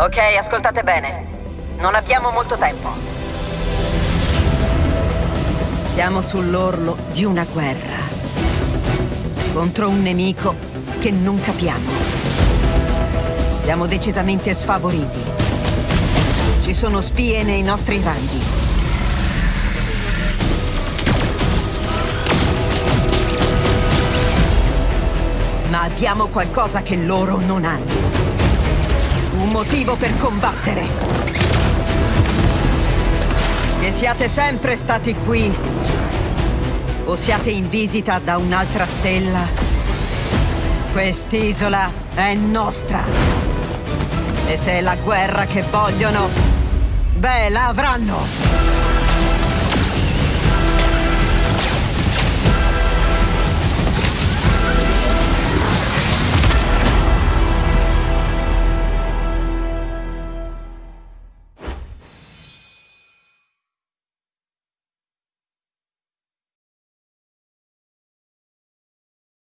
Ok, ascoltate bene. Non abbiamo molto tempo. Siamo sull'orlo di una guerra. Contro un nemico che non capiamo. Siamo decisamente sfavoriti. Ci sono spie nei nostri ranghi. Ma abbiamo qualcosa che loro non hanno. Un motivo per combattere. Che siate sempre stati qui o siate in visita da un'altra stella, quest'isola è nostra. E se è la guerra che vogliono, beh, la avranno.